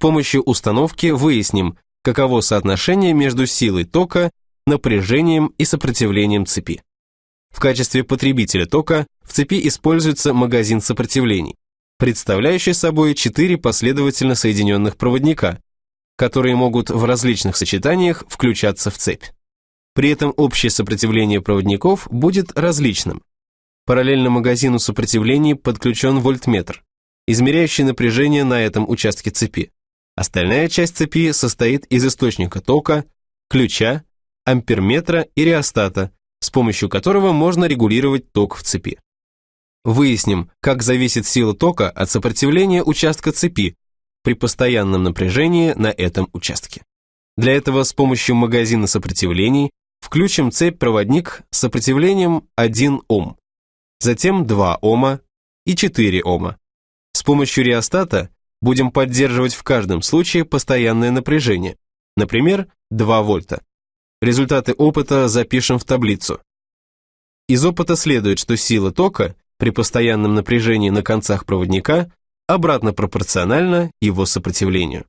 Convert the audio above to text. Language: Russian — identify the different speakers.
Speaker 1: помощью установки выясним, каково соотношение между силой тока, напряжением и сопротивлением цепи. В качестве потребителя тока в цепи используется магазин сопротивлений, представляющий собой четыре последовательно соединенных проводника, которые могут в различных сочетаниях включаться в цепь. При этом общее сопротивление проводников будет различным. Параллельно магазину сопротивлений подключен вольтметр, измеряющий напряжение на этом участке цепи. Остальная часть цепи состоит из источника тока, ключа, амперметра и реостата, с помощью которого можно регулировать ток в цепи. Выясним, как зависит сила тока от сопротивления участка цепи при постоянном напряжении на этом участке. Для этого с помощью магазина сопротивлений включим цепь-проводник с сопротивлением 1 Ом, затем 2 Ома и 4 Ома. С помощью реостата будем поддерживать в каждом случае постоянное напряжение, например, 2 вольта. Результаты опыта запишем в таблицу. Из опыта следует, что сила тока при постоянном напряжении на концах проводника обратно пропорциональна его сопротивлению.